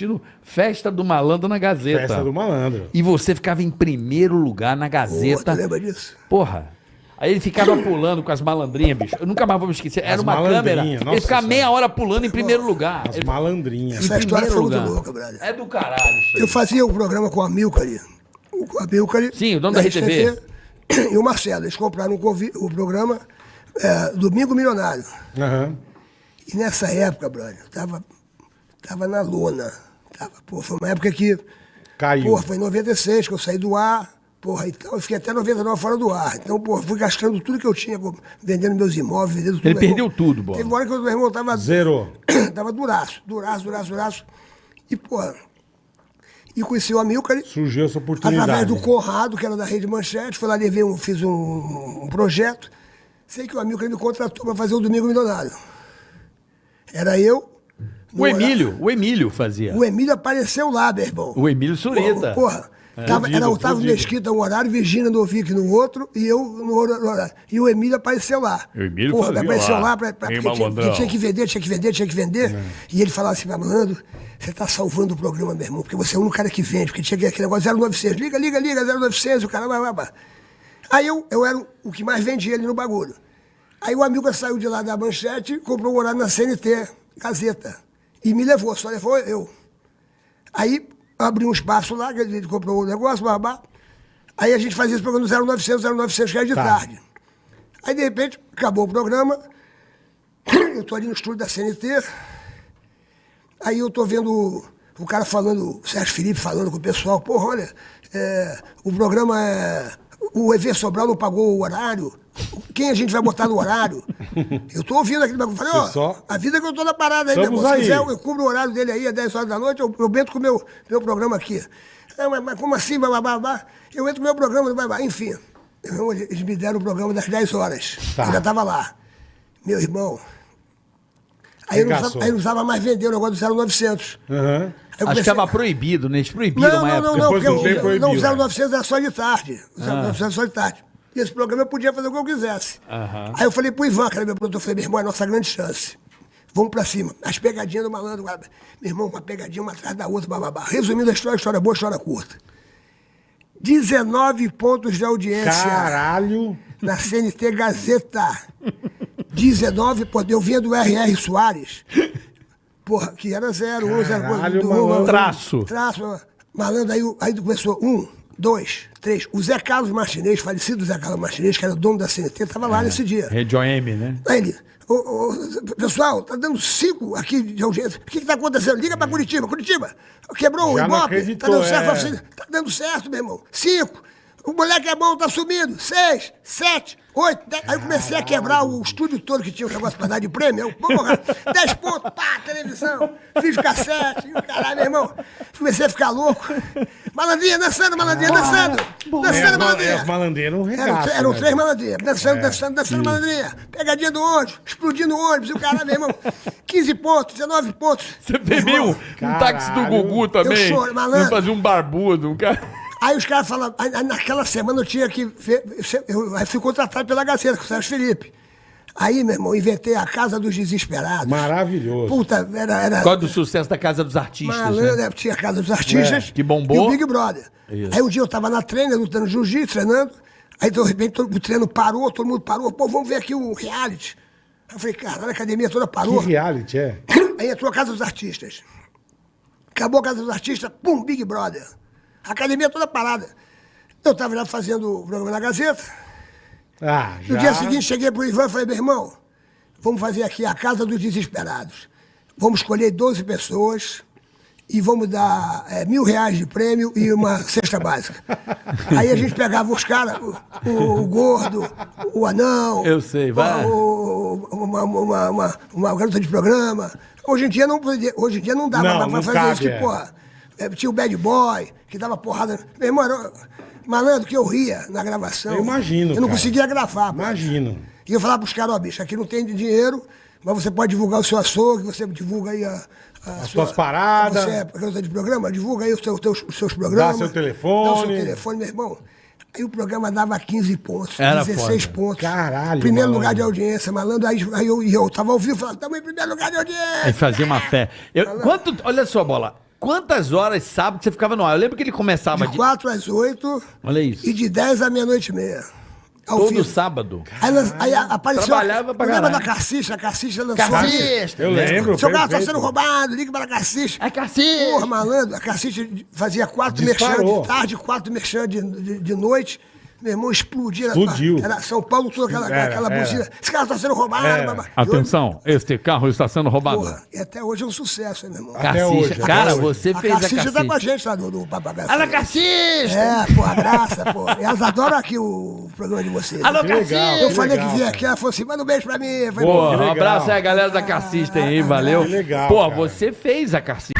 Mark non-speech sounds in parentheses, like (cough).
assistindo Festa do Malandro na Gazeta. Festa do malandro. E você ficava em primeiro lugar na Gazeta. tu lembra disso? Porra. Aí ele ficava (laughs) pulando com as malandrinhas, bicho. Eu nunca mais vou me esquecer. Era As uma câmera. nossa ele ficava meia hora pulando em primeiro lugar. As Ele- malandrinhas. em Essa história primeiro foi muito lugar. louca, brother. É do caralho isso aí. Eu fazia o programa com o Amilcar ali. Sim, o dono da RTV. E o Marcelo. Eles compraram um o programa é, Domingo Milionário. Aham. E nessa época, brother, eu tava, tava na lona. Tava, pô, foi uma época que. Caiu. Porra, foi em 96 que eu saí do ar. Porra, então eu fiquei até 99 fora do ar. Então, porra, fui gastando tudo que eu tinha, pô, vendendo meus imóveis, vendendo tudo. Ele Meu irmão- perdeu tudo, Bola. Teve uma hora que o meu irmão tava. Zerou. (clears throat) tava duraço, duraço, duraço, duraço. E, porra. E conheci o Amilcar. Surgiu essa oportunidade. Através do Conrado, que era da Rede Manchete, fui lá, levei um, fiz um, um projeto. Sei que o amigo me contratou para fazer o Domingo Milionário. Era eu. O horário- Emílio, o Emílio fazia. O Emílio apareceu lá, meu irmão. O Emílio Surita. Porra, tava, Fudido, era Otávio. Mesquita um horário, Virgínia Novick no outro, e eu no horário. E o Emílio apareceu lá. O Emílio Porra, fazia apareceu lá. lá, pra, pra, porque tinha, tinha que vender, tinha que vender, tinha que vender. E ele falava assim, malandro, você tá salvando o programa, meu irmão, porque você é o único cara que vende, porque tinha aquele negócio 0900, liga, liga, liga, 0900, o cara vai, vai, vai. Aí eu, eu era o que mais vendia ali no bagulho. Aí o amigo saiu de lá da manchete, comprou um horário na CNT, Gazeta. E me levou, só levou eu. Aí abri um espaço lá, que ele comprou o negócio, babá. Aí a gente fazia esse programa no 0900, 0900, que era de Tá. tarde. Aí, de repente, acabou o programa. (clears throat) Eu tô ali no estúdio da CNT. Aí eu tô vendo o cara falando, o Sérgio Felipe falando com o pessoal, porra, olha, é, o programa é. O EV Sobral não pagou o horário. Quem a gente vai botar no horário? Eu tô ouvindo aquele bagulho. Falei, ó, só- a vida que eu tô na parada aí, meu irmão. Se aí. quiser, eu, cubro o horário dele aí às 10 horas da noite, eu, eu entro com o meu, meu programa aqui. Ah, mas, mas como assim, babá, babá? Eu entro com o meu programa, babá. enfim. Irmão, Eles me deram o programa das 10 horas. Tá. Eu já tava lá. Meu irmão. Aí eu, não usava, aí eu não usava mais vender o negócio do 0900. Aham. Aí eu Acho que comecei- estava proibido, né? Eles proibiram não, uma não, época. não, não, Depois porque de um tempo o, não, o né? 0900 era só de tarde. O 0900 era só de tarde. E esse programa eu podia fazer o que eu quisesse. Aham. Aí eu falei pro Ivan, que era meu produtor, eu falei, meu irmão, é a nossa grande chance. Vamos pra cima. As pegadinhas do malandro, meu irmão, uma pegadinha uma atrás da outra, bababá. Resumindo a história, história boa, história curta. 19 pontos de audiência Caralho. na CNT Gazeta. 19, pô, eu vinha do R.R. Soares. Porra, que era 0, 1, 0, Caralho, malandro. Traço. Traço. Malandro, aí, aí começou um, dois, três. O Zé Carlos Martinez, falecido Zé Carlos Martinez, que era o dono da CNT, estava lá nesse dia. Rede OM, né? Aí ele, ô, ô, pessoal, tá dando cinco aqui de audiência. O que que tá acontecendo? Liga pra Curitiba. Curitiba, quebrou Já o não Ibope? Tá acreditou, dando certo? é. Tá dando certo, meu irmão. Cinco. O moleque é bom, tá sumindo. Seis, sete, oito, dez. Aí eu comecei a quebrar o estúdio todo que tinha o negócio pra dar de prêmio. Eu, porra, dez pontos, pá, televisão. Fiz cassete, e o caralho, meu irmão. Comecei a ficar louco. Malandrinha dançando, malandrinha dançando. É, Dançando, ma- é, malandrinha. malandrinhas não Eram, regaçam, eram né, três malandrinhas, dançando, É, dançando, dançando, isso. malandrinha. Pegadinha do ônibus, explodindo o ônibus, e o caralho, meu irmão. 15 pontos, 19 pontos. Você bebeu um táxi do. Gugu também. Eu choro, malandro. Fazia um barbudo, um cara. Aí os caras aí naquela semana eu tinha que ver, eu, eu fui contratado pela Gazeta, com o Sérgio Felipe. Aí, meu irmão, inventei a Casa dos Desesperados. Maravilhoso. Puta, era. era Por causa do sucesso da Casa dos Artistas, malandro, né? né? tinha a Casa dos Artistas. É, que bombou. E o Big Brother. Isso. Aí um dia eu tava na treina, lutando jiu-jitsu, treinando. Aí, de repente, todo, o treino parou, todo mundo parou. Pô, vamos ver aqui o reality. Aí eu falei, caralho, a academia toda Que parou. reality é? Aí entrou a Casa dos Artistas. Acabou a Casa dos Artistas, pum, Big Brother. A academia toda parada. Eu estava lá fazendo o programa na Gazeta. Ah, já. No dia seguinte, cheguei pro Ivan e falei, meu irmão, vamos fazer aqui a Casa dos Desesperados. Vamos escolher 12 pessoas e vamos dar é, mil reais de prêmio e uma (laughs) cesta básica. Aí a gente pegava os caras, o, o- o gordo, o anão. Eu sei, vai. o- uma, uma, uma, uma garota de programa. Hoje em dia não, hoje em dia não dá Não, pra fazer cabe, isso, que, é. porra. É, tinha o bad boy, que dava porrada. Meu irmão, era, malandro, que eu ria na gravação. Eu imagino, Eu não cara. conseguia gravar. pô. Imagino. E eu falava pros caras, ó, bicho, aqui não tem dinheiro, mas você pode divulgar o seu açougue, você divulga aí a. a As suas paradas. Você é garota de programa, divulga aí os seus, teus- os seus programas. seu Dá o telefone. seu telefone, meu irmão. Aí o programa dava 15 pontos, Era 16 foda. pontos. Caralho, Primeiro malandro. lugar de audiência, malandro. Aí, aí eu, e eu tava ao vivo falando, estamos em primeiro lugar de audiência. Aí fazia uma fé. Eu, quanto, olha só, bola. Quantas horas sábado você ficava no ar? Eu lembro que ele começava De de. 4 às 8 Olha isso. e de 10 à meia-noite e meia. Ao Todo vivo. sábado. Aí, aí apareceu. Trabalhava pra lembra da. Carcicha? A Carcicha lançou. Carcicha. Eu lembro. Seu carro tá sendo roubado, liga para a Carcicha. Ai, cacete! Porra, malandro, a Carcicha fazia quatro merchan de tarde, quatro merchan de, de, de noite. Meu irmão explodia. Explodiu. Era São Paulo, toda aquela, Era, aquela era. buzina. Esse carro tá sendo roubado. Era. babá. Atenção, este carro está sendo roubado. Porra, e até hoje é um sucesso, hein, meu irmão. Até Cacixa. hoje, até Cara, hoje. você a fez a Carcicha tá com a gente lá do, do Papagaio. Alô, Cacixa! É, pô, a graça, pô. Elas adoram aqui o programa de vocês. Alô, Cacixa! Eu falei que vinha aqui, ela falou assim, manda um beijo pra mim. Falei, Porra, Que um abraço aí, galera da Cassista aí, valeu. Que legal, Pô, cara. você fez a Cassista.